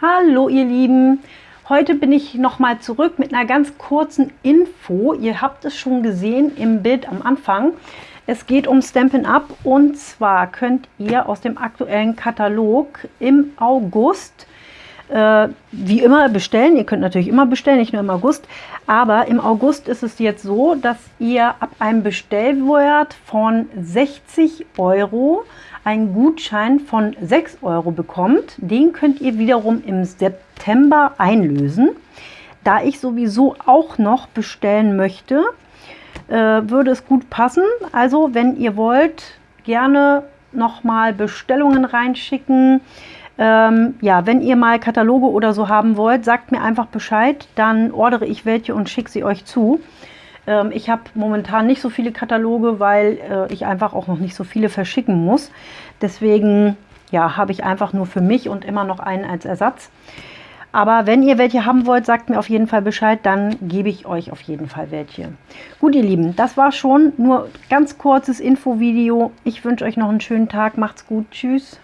Hallo ihr Lieben, heute bin ich nochmal zurück mit einer ganz kurzen Info. Ihr habt es schon gesehen im Bild am Anfang. Es geht um Stampin' Up und zwar könnt ihr aus dem aktuellen Katalog im August äh, wie immer bestellen. Ihr könnt natürlich immer bestellen, nicht nur im August. Aber im August ist es jetzt so, dass ihr ab einem Bestellwert von 60 Euro einen Gutschein von 6 Euro bekommt. Den könnt ihr wiederum im September einlösen. Da ich sowieso auch noch bestellen möchte, äh, würde es gut passen. Also wenn ihr wollt, gerne nochmal Bestellungen reinschicken. Ähm, ja, wenn ihr mal Kataloge oder so haben wollt, sagt mir einfach Bescheid, dann ordere ich welche und schicke sie euch zu. Ähm, ich habe momentan nicht so viele Kataloge, weil äh, ich einfach auch noch nicht so viele verschicken muss. Deswegen ja, habe ich einfach nur für mich und immer noch einen als Ersatz. Aber wenn ihr welche haben wollt, sagt mir auf jeden Fall Bescheid, dann gebe ich euch auf jeden Fall welche. Gut, ihr Lieben, das war schon nur ganz kurzes Infovideo. Ich wünsche euch noch einen schönen Tag. Macht's gut. Tschüss.